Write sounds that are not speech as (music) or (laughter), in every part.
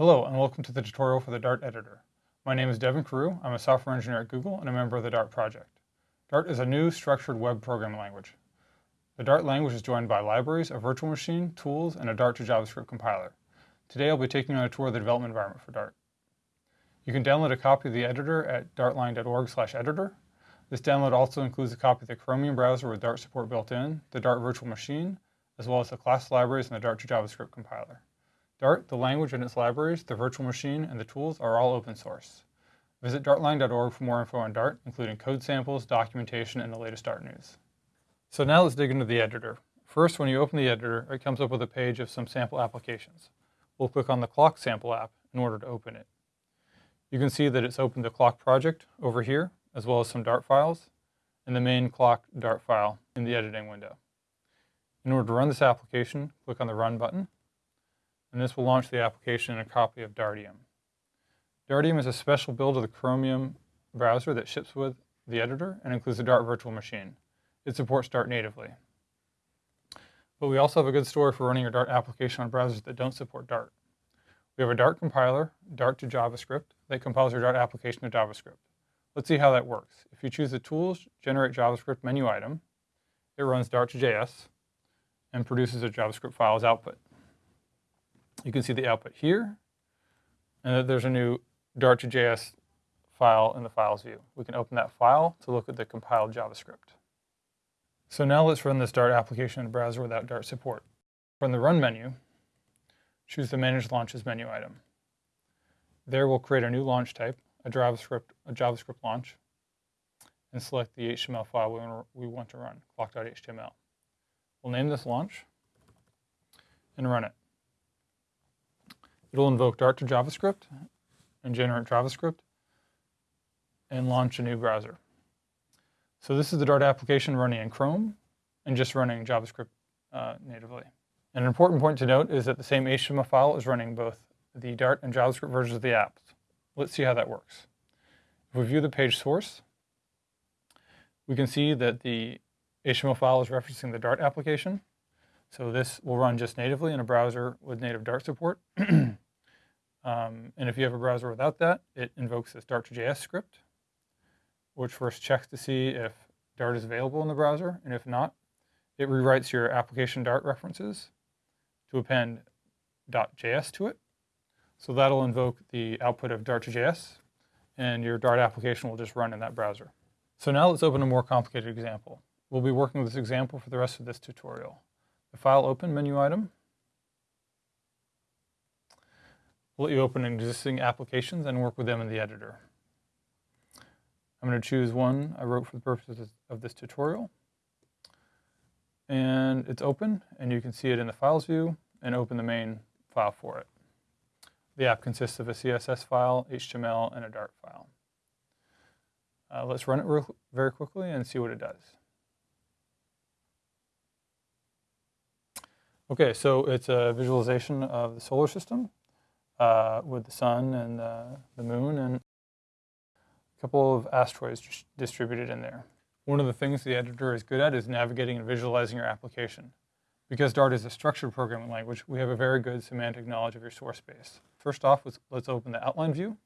Hello and welcome to the tutorial for the Dart editor. My name is Devon Carew. I'm a software engineer at Google and a member of the Dart project. Dart is a new structured web programming language. The Dart language is joined by libraries, a virtual machine, tools, and a Dart to JavaScript compiler. Today I'll be taking you on a tour of the development environment for Dart. You can download a copy of the editor at dartlang.org editor. This download also includes a copy of the Chromium browser with Dart support built in, the Dart virtual machine, as well as the class libraries and the Dart to JavaScript compiler. Dart, the language and its libraries, the virtual machine, and the tools are all open source. Visit dartlang.org for more info on Dart, including code samples, documentation, and the latest Dart news. So now let's dig into the editor. First, when you open the editor, it comes up with a page of some sample applications. We'll click on the clock sample app in order to open it. You can see that it's opened the clock project over here, as well as some Dart files, and the main clock Dart file in the editing window. In order to run this application, click on the Run button, and this will launch the application in a copy of Dartium. Dartium is a special build of the Chromium browser that ships with the editor and includes the Dart virtual machine. It supports Dart natively. But we also have a good story for running your Dart application on browsers that don't support Dart. We have a Dart compiler, Dart to JavaScript, that compiles your Dart application to JavaScript. Let's see how that works. If you choose the Tools, Generate JavaScript menu item, it runs Dart2JS and produces a JavaScript file as output. You can see the output here, and there's a new Dart2JS file in the Files view. We can open that file to look at the compiled JavaScript. So now let's run this Dart application in a browser without Dart support. From the Run menu, choose the Manage Launches menu item. There we'll create a new launch type, a JavaScript, a JavaScript launch, and select the HTML file we want to run, clock.html. We'll name this launch and run it. It'll invoke Dart to JavaScript and generate JavaScript and launch a new browser. So this is the Dart application running in Chrome and just running JavaScript uh, natively. An important point to note is that the same HTML file is running both the Dart and JavaScript versions of the app. Let's see how that works. If we view the page source, we can see that the HTML file is referencing the Dart application. So this will run just natively in a browser with native Dart support. (clears throat) um, and if you have a browser without that, it invokes this Dart2JS script, which first checks to see if Dart is available in the browser, and if not, it rewrites your application Dart references to append .js to it. So that'll invoke the output of Dart2JS, and your Dart application will just run in that browser. So now let's open a more complicated example. We'll be working with this example for the rest of this tutorial the File Open menu item. We'll let you open existing applications and work with them in the editor. I'm going to choose one I wrote for the purposes of this tutorial. And it's open, and you can see it in the Files view and open the main file for it. The app consists of a CSS file, HTML, and a Dart file. Uh, let's run it very quickly and see what it does. Okay, so it's a visualization of the solar system uh, with the sun and uh, the moon and a couple of asteroids distributed in there. One of the things the editor is good at is navigating and visualizing your application. Because Dart is a structured programming language, we have a very good semantic knowledge of your source space. First off, let's, let's open the outline view.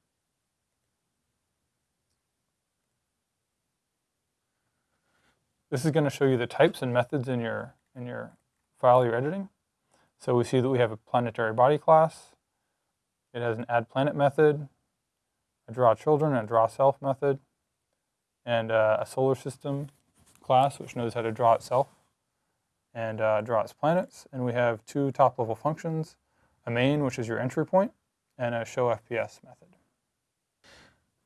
This is going to show you the types and methods in your, in your file you're editing. So we see that we have a planetary body class. It has an add planet method, a draw children and a draw self method, and uh, a solar system class which knows how to draw itself and uh, draw its planets. And we have two top level functions, a main which is your entry point, and a show FPS method.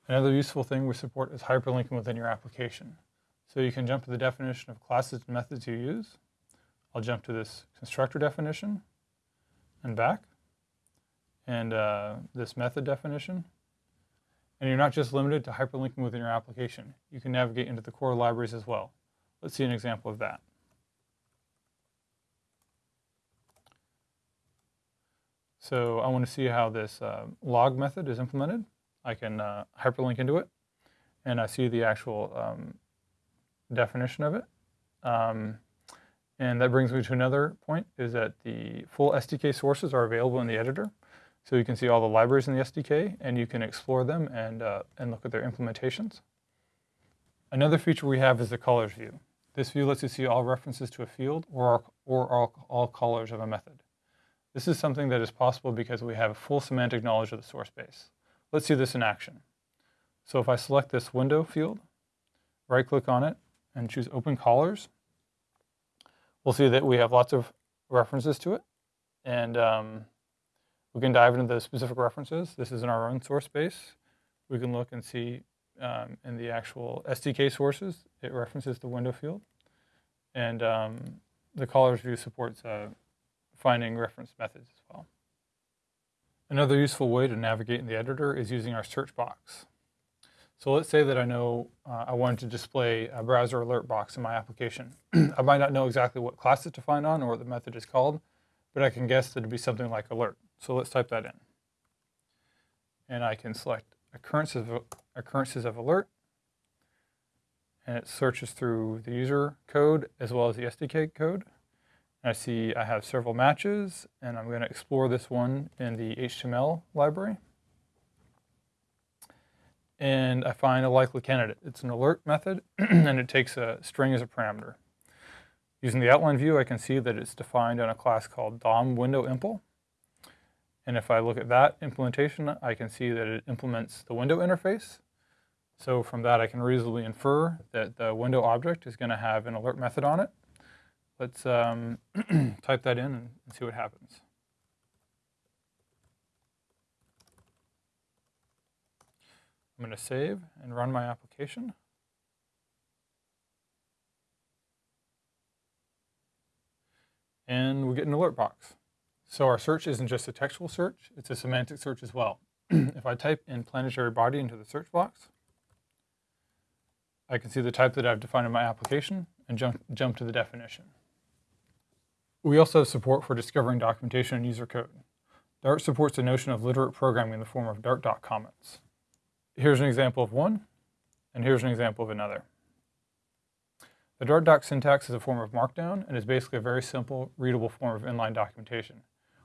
Another useful thing we support is hyperlinking within your application. So you can jump to the definition of classes and methods you use. I'll jump to this constructor definition and back, and uh, this method definition. And you're not just limited to hyperlinking within your application. You can navigate into the core libraries as well. Let's see an example of that. So I want to see how this uh, log method is implemented. I can uh, hyperlink into it, and I see the actual um, definition of it. Um, and that brings me to another point, is that the full SDK sources are available in the editor. So you can see all the libraries in the SDK, and you can explore them and, uh, and look at their implementations. Another feature we have is the callers view. This view lets you see all references to a field or, or all, all callers of a method. This is something that is possible because we have full semantic knowledge of the source base. Let's see this in action. So if I select this window field, right-click on it, and choose Open Callers, we'll see that we have lots of references to it. And um, we can dive into the specific references. This is in our own source base. We can look and see um, in the actual SDK sources, it references the window field. And um, the caller's view supports uh, finding reference methods as well. Another useful way to navigate in the editor is using our search box. So let's say that I know uh, I wanted to display a browser alert box in my application. (clears throat) I might not know exactly what class it's defined on or what the method is called, but I can guess that it'd be something like alert. So let's type that in. And I can select occurrences of, occurrences of alert, and it searches through the user code as well as the SDK code. I see I have several matches, and I'm going to explore this one in the HTML library and I find a likely candidate. It's an alert method, (clears throat) and it takes a string as a parameter. Using the outline view, I can see that it's defined on a class called DOM window impl. And if I look at that implementation, I can see that it implements the window interface. So from that, I can reasonably infer that the window object is going to have an alert method on it. Let's um, (clears throat) type that in and see what happens. I'm going to save and run my application. And we get an alert box. So our search isn't just a textual search, it's a semantic search as well. (clears throat) if I type in planetary body into the search box, I can see the type that I've defined in my application and jump, jump to the definition. We also have support for discovering documentation and user code. Dart supports the notion of literate programming in the form of Dart doc comments here's an example of one, and here's an example of another. The Dart doc syntax is a form of Markdown and is basically a very simple, readable form of inline documentation.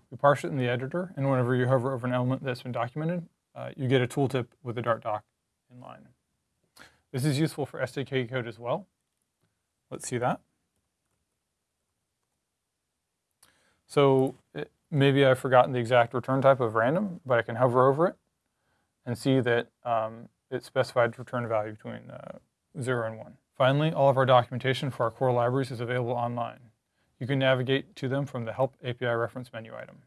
We parse it in the editor, and whenever you hover over an element that's been documented, uh, you get a tooltip with the Dart doc inline. This is useful for SDK code as well. Let's see that. So it, maybe I've forgotten the exact return type of random, but I can hover over it and see that um, it specified return value between uh, 0 and 1. Finally, all of our documentation for our core libraries is available online. You can navigate to them from the Help API reference menu item.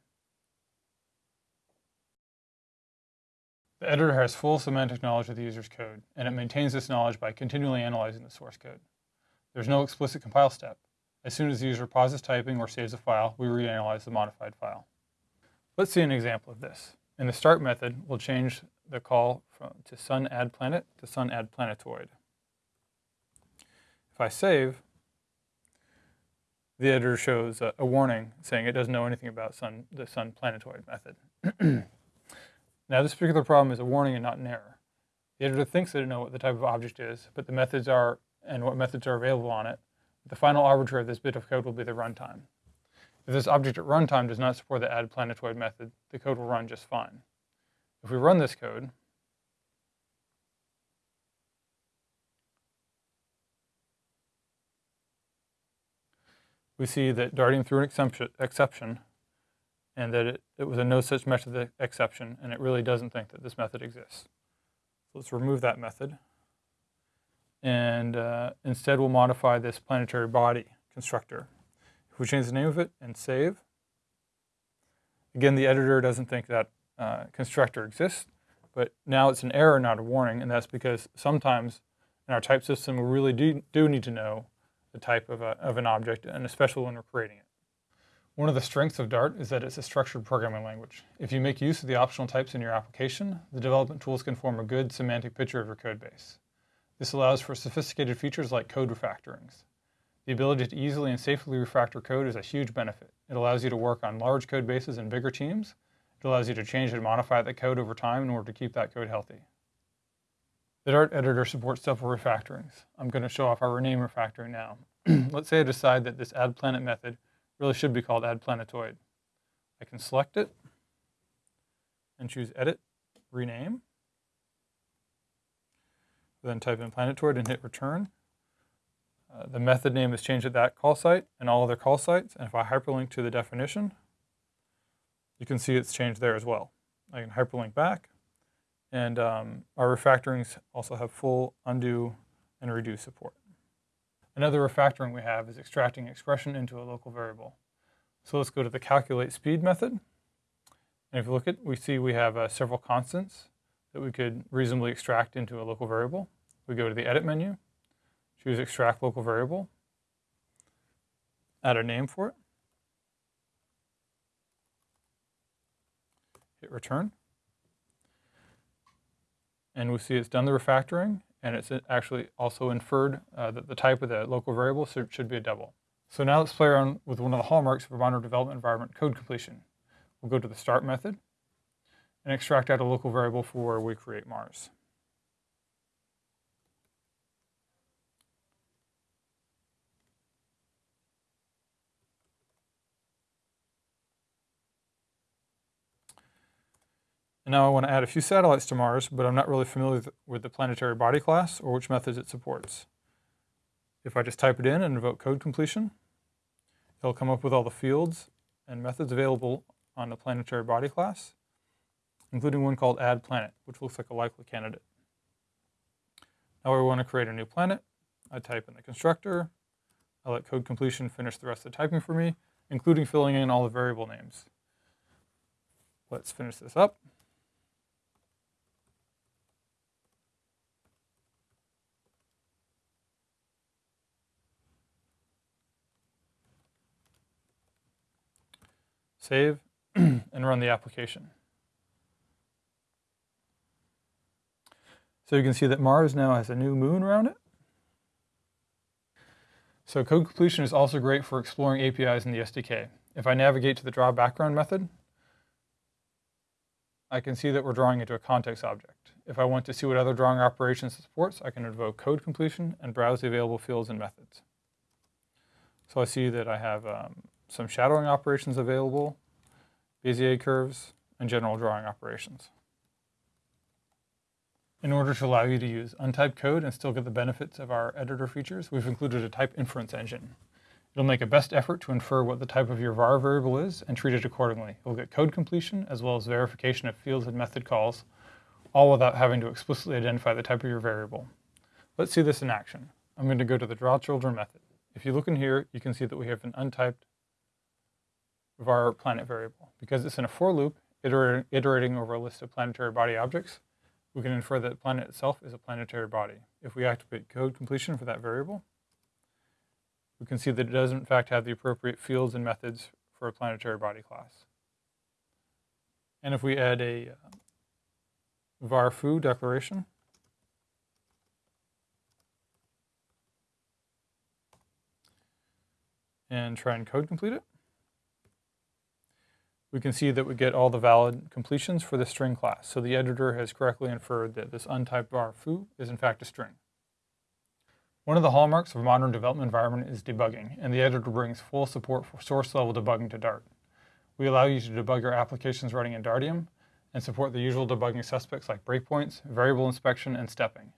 The editor has full semantic knowledge of the user's code, and it maintains this knowledge by continually analyzing the source code. There's no explicit compile step. As soon as the user pauses typing or saves a file, we reanalyze the modified file. Let's see an example of this. In the start method, we'll change the call from, to sun add planet to sun add planetoid. If I save, the editor shows a, a, warning saying it doesn't know anything about sun, the sun planetoid method. (clears throat) now this particular problem is a warning and not an error. The editor thinks that it knows what the type of object is, but the methods are and what methods are available on it. The final arbiter of this bit of code will be the runtime. If this object at runtime does not support the add planetoid method, the code will run just fine. If we run this code, we see that darting through an exception and that it, it was a no such method exception, and it really doesn't think that this method exists. So let's remove that method. And uh, instead, we'll modify this planetary body constructor. If we change the name of it and save, again, the editor doesn't think that uh, constructor exists, but now it's an error, not a warning, and that's because sometimes in our type system we really do, do need to know the type of, a, of an object, and especially when we're creating it. One of the strengths of Dart is that it's a structured programming language. If you make use of the optional types in your application, the development tools can form a good semantic picture of your code base. This allows for sophisticated features like code refactorings. The ability to easily and safely refactor code is a huge benefit. It allows you to work on large code bases and bigger teams, it allows you to change and modify the code over time in order to keep that code healthy. The Dart editor supports several refactorings. I'm going to show off our rename refactoring now. (clears throat) Let's say I decide that this add planet method really should be called add planetoid. I can select it, and choose Edit, Rename. Then type in planetoid and hit Return. Uh, the method name is changed at that call site and all other call sites. And if I hyperlink to the definition, you can see it's changed there as well. I can hyperlink back. And um, our refactorings also have full undo and redo support. Another refactoring we have is extracting expression into a local variable. So let's go to the calculate speed method. And if you look at, we see we have uh, several constants that we could reasonably extract into a local variable. We go to the edit menu, choose extract local variable, add a name for it, hit return. And we see it's done the refactoring and it's actually also inferred uh, that the type of the local variable should be a double. So now let's play around with one of the hallmarks of a modern development environment, code completion. We'll go to the start method and extract out a local variable for where we create Mars. And now I want to add a few satellites to Mars, but I'm not really familiar with the planetary body class or which methods it supports. If I just type it in and invoke code completion, it'll come up with all the fields and methods available on the planetary body class, including one called add planet, which looks like a likely candidate. Now I want to create a new planet. I type in the constructor. I let code completion finish the rest of the typing for me, including filling in all the variable names. Let's finish this up. Save (clears throat) and run the application. So you can see that Mars now has a new moon around it. So code completion is also great for exploring APIs in the SDK. If I navigate to the draw background method, I can see that we're drawing into a context object. If I want to see what other drawing operations it supports, I can invoke code completion and browse the available fields and methods. So I see that I have um, some shadowing operations available, Bezier curves, and general drawing operations. In order to allow you to use untyped code and still get the benefits of our editor features, we've included a type inference engine. It'll make a best effort to infer what the type of your var variable is and treat it accordingly. You'll get code completion as well as verification of fields and method calls, all without having to explicitly identify the type of your variable. Let's see this in action. I'm going to go to the drawChildren method. If you look in here, you can see that we have an untyped var planet variable. Because it's in a for loop, iter iterating over a list of planetary body objects, we can infer that the planet itself is a planetary body. If we activate code completion for that variable, we can see that it does in fact have the appropriate fields and methods for a planetary body class. And if we add a uh, var foo declaration, and try and code complete it, we can see that we get all the valid completions for the string class. So the editor has correctly inferred that this untyped var foo is in fact a string. One of the hallmarks of a modern development environment is debugging, and the editor brings full support for source-level debugging to Dart. We allow you to debug your applications running in Dartium and support the usual debugging suspects like breakpoints, variable inspection, and stepping.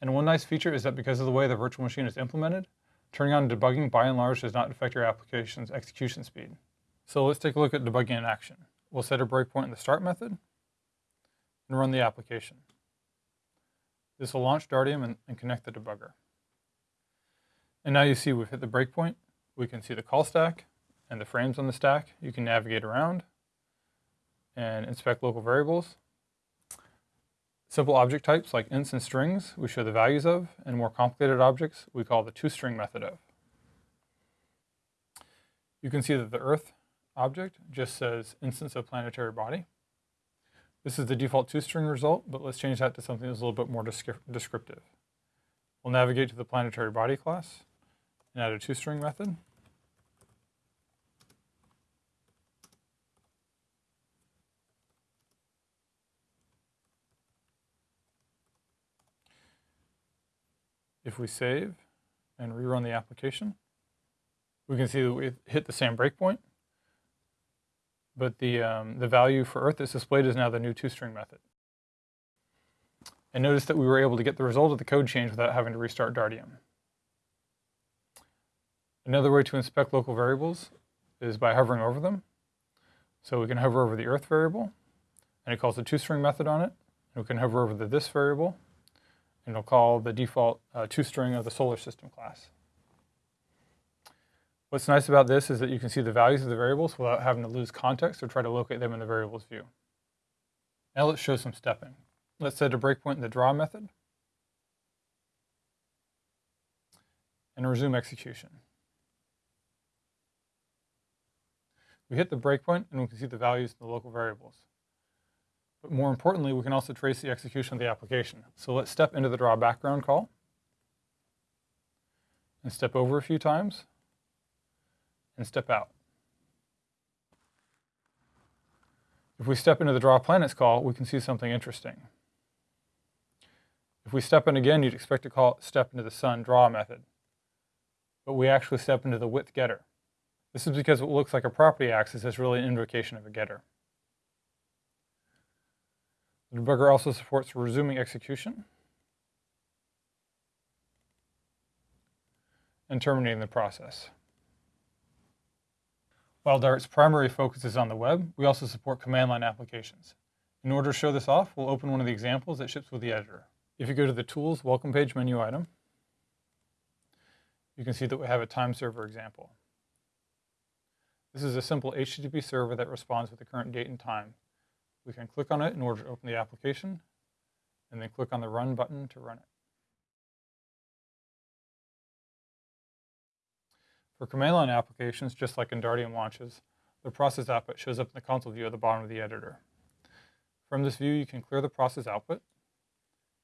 And one nice feature is that because of the way the virtual machine is implemented, turning on debugging by and large does not affect your application's execution speed. So let's take a look at debugging in action. We'll set a breakpoint in the start method and run the application. This will launch Dartium and, and connect the debugger. And now you see we've hit the breakpoint. We can see the call stack and the frames on the stack. You can navigate around and inspect local variables. Simple object types like ints and strings we show the values of, and more complicated objects we call the toString method of. You can see that the Earth object just says instance of planetary body. This is the default toString result, but let's change that to something that's a little bit more descriptive. We'll navigate to the planetary body class and add a toString method. If we save and rerun the application, we can see that we hit the same breakpoint but the, um, the value for Earth that's displayed is now the new toString method. And notice that we were able to get the result of the code change without having to restart Dartium. Another way to inspect local variables is by hovering over them. So we can hover over the Earth variable, and it calls the toString method on it. And we can hover over the this variable, and it'll call the default uh, toString of the solar system class. What's nice about this is that you can see the values of the variables without having to lose context or try to locate them in the variables view. Now let's show some stepping. Let's set a breakpoint in the draw method and resume execution. We hit the breakpoint and we can see the values in the local variables. But more importantly, we can also trace the execution of the application. So let's step into the draw background call and step over a few times and step out. If we step into the draw planets call, we can see something interesting. If we step in again, you'd expect to call step into the sun draw method. But we actually step into the width getter. This is because what looks like a property access is really an invocation of a getter. The debugger also supports resuming execution and terminating the process. While Dart's primary focus is on the web, we also support command line applications. In order to show this off, we'll open one of the examples that ships with the editor. If you go to the Tools Welcome Page menu item, you can see that we have a time server example. This is a simple HTTP server that responds with the current date and time. We can click on it in order to open the application, and then click on the Run button to run it. For command line applications, just like in Dartium launches, the process output shows up in the console view at the bottom of the editor. From this view, you can clear the process output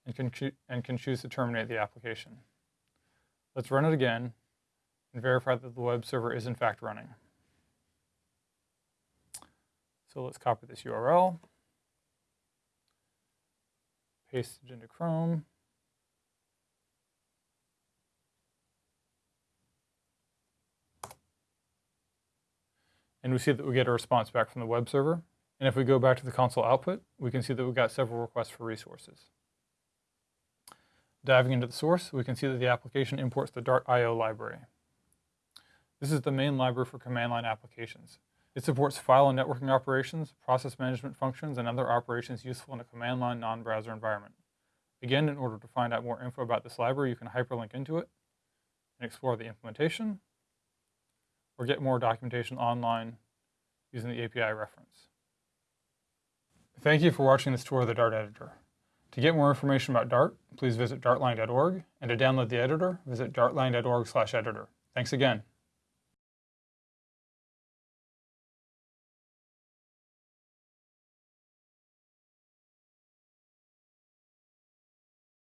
and can, and can choose to terminate the application. Let's run it again and verify that the web server is in fact running. So let's copy this URL, paste it into Chrome. And we see that we get a response back from the web server. And if we go back to the console output, we can see that we got several requests for resources. Diving into the source, we can see that the application imports the Dart IO library. This is the main library for command line applications. It supports file and networking operations, process management functions, and other operations useful in a command line non-browser environment. Again, in order to find out more info about this library, you can hyperlink into it and explore the implementation, or get more documentation online using the API reference. Thank you for watching this tour of the Dart editor. To get more information about Dart, please visit dartlang.org, and to download the editor, visit dartlang.org/editor. Thanks again.